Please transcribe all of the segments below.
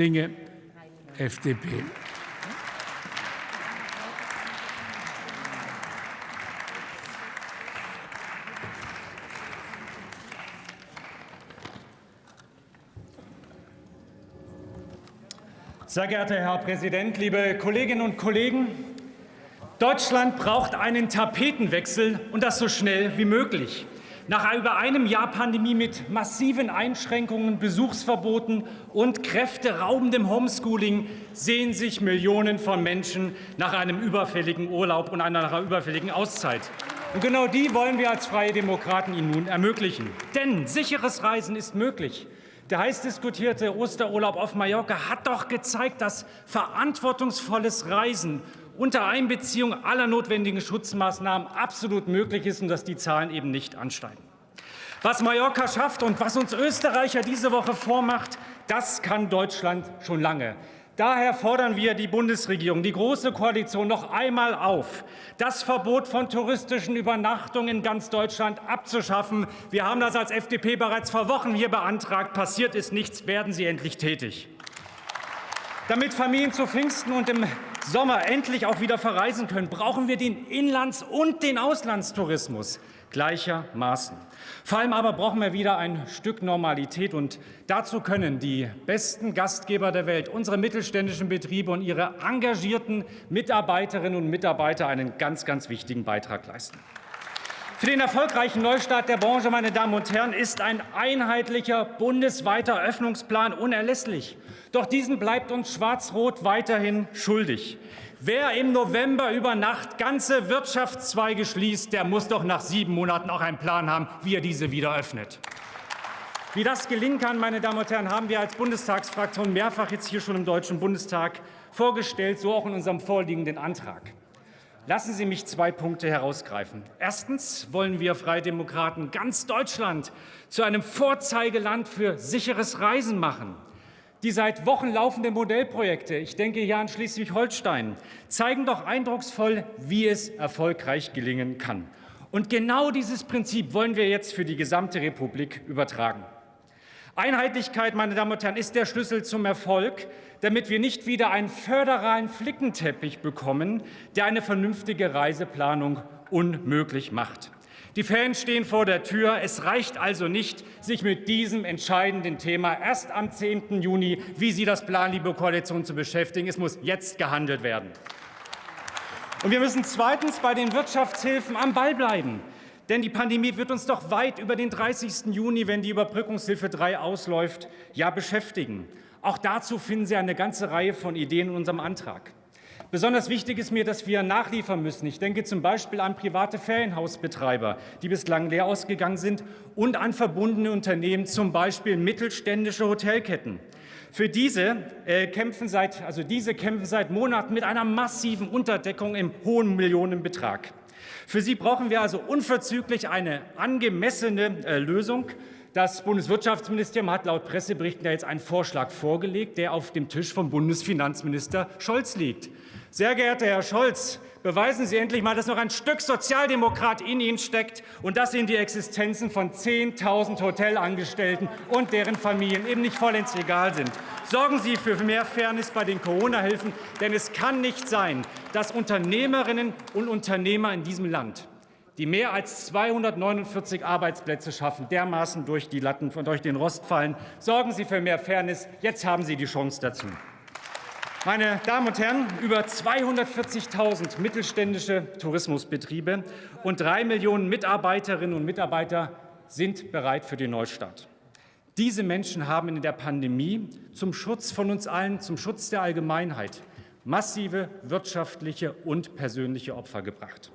Dinge, FDP. Sehr geehrter Herr Präsident, liebe Kolleginnen und Kollegen! Deutschland braucht einen Tapetenwechsel und das so schnell wie möglich. Nach über einem Jahr Pandemie mit massiven Einschränkungen, Besuchsverboten und kräfteraubendem Homeschooling sehen sich Millionen von Menschen nach einem überfälligen Urlaub und einer überfälligen Auszeit. Und genau die wollen wir als Freie Demokraten Ihnen nun ermöglichen. Denn sicheres Reisen ist möglich. Der heiß diskutierte Osterurlaub auf Mallorca hat doch gezeigt, dass verantwortungsvolles Reisen unter Einbeziehung aller notwendigen Schutzmaßnahmen absolut möglich ist und dass die Zahlen eben nicht ansteigen. Was Mallorca schafft und was uns Österreicher diese Woche vormacht, das kann Deutschland schon lange. Daher fordern wir die Bundesregierung, die Große Koalition noch einmal auf, das Verbot von touristischen Übernachtungen in ganz Deutschland abzuschaffen. Wir haben das als FDP bereits vor Wochen hier beantragt. Passiert ist nichts. Werden Sie endlich tätig. Damit Familien zu Pfingsten und im Sommer endlich auch wieder verreisen können, brauchen wir den Inlands- und den Auslandstourismus gleichermaßen. Vor allem aber brauchen wir wieder ein Stück Normalität. Und dazu können die besten Gastgeber der Welt, unsere mittelständischen Betriebe und ihre engagierten Mitarbeiterinnen und Mitarbeiter einen ganz, ganz wichtigen Beitrag leisten. Für den erfolgreichen Neustart der Branche, meine Damen und Herren, ist ein einheitlicher bundesweiter Öffnungsplan unerlässlich. Doch diesen bleibt uns Schwarz-Rot weiterhin schuldig. Wer im November über Nacht ganze Wirtschaftszweige schließt, der muss doch nach sieben Monaten auch einen Plan haben, wie er diese wieder öffnet. Wie das gelingen kann, meine Damen und Herren, haben wir als Bundestagsfraktion mehrfach jetzt hier schon im Deutschen Bundestag vorgestellt, so auch in unserem vorliegenden Antrag. Lassen Sie mich zwei Punkte herausgreifen. Erstens wollen wir Freie Demokraten ganz Deutschland zu einem Vorzeigeland für sicheres Reisen machen. Die seit Wochen laufenden Modellprojekte, ich denke hier an Schleswig-Holstein, zeigen doch eindrucksvoll, wie es erfolgreich gelingen kann. Und genau dieses Prinzip wollen wir jetzt für die gesamte Republik übertragen. Einheitlichkeit, meine Damen und Herren, ist der Schlüssel zum Erfolg, damit wir nicht wieder einen föderalen Flickenteppich bekommen, der eine vernünftige Reiseplanung unmöglich macht. Die Fans stehen vor der Tür. Es reicht also nicht, sich mit diesem entscheidenden Thema erst am 10. Juni, wie Sie das planen, liebe Koalition, zu beschäftigen. Es muss jetzt gehandelt werden. Und wir müssen zweitens bei den Wirtschaftshilfen am Ball bleiben. Denn die Pandemie wird uns doch weit über den 30. Juni, wenn die Überbrückungshilfe 3 ausläuft, ja beschäftigen. Auch dazu finden Sie eine ganze Reihe von Ideen in unserem Antrag. Besonders wichtig ist mir, dass wir nachliefern müssen. Ich denke zum Beispiel an private Ferienhausbetreiber, die bislang leer ausgegangen sind, und an verbundene Unternehmen, zum Beispiel mittelständische Hotelketten. Für diese, äh, kämpfen seit, also diese kämpfen seit Monaten mit einer massiven Unterdeckung im hohen Millionenbetrag. Für sie brauchen wir also unverzüglich eine angemessene äh, Lösung. Das Bundeswirtschaftsministerium hat laut Presseberichten ja jetzt einen Vorschlag vorgelegt, der auf dem Tisch vom Bundesfinanzminister Scholz liegt. Sehr geehrter Herr Scholz, beweisen Sie endlich mal, dass noch ein Stück Sozialdemokrat in Ihnen steckt und dass Ihnen die Existenzen von 10.000 Hotelangestellten und deren Familien eben nicht vollends egal sind. Sorgen Sie für mehr Fairness bei den Corona-Hilfen, denn es kann nicht sein, dass Unternehmerinnen und Unternehmer in diesem Land die mehr als 249 Arbeitsplätze schaffen, dermaßen durch die Latten, durch den Rost fallen. Sorgen Sie für mehr Fairness. Jetzt haben Sie die Chance dazu. Meine Damen und Herren, über 240.000 mittelständische Tourismusbetriebe und drei Millionen Mitarbeiterinnen und Mitarbeiter sind bereit für den Neustart. Diese Menschen haben in der Pandemie zum Schutz von uns allen, zum Schutz der Allgemeinheit massive wirtschaftliche und persönliche Opfer gebracht.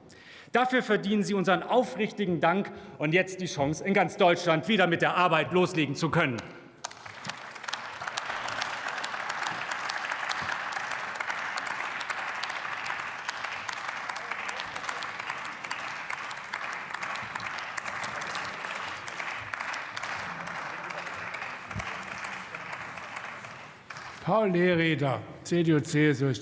Dafür verdienen Sie unseren aufrichtigen Dank und jetzt die Chance, in ganz Deutschland wieder mit der Arbeit loslegen zu können. Paul Lehreder, CDU, CSU.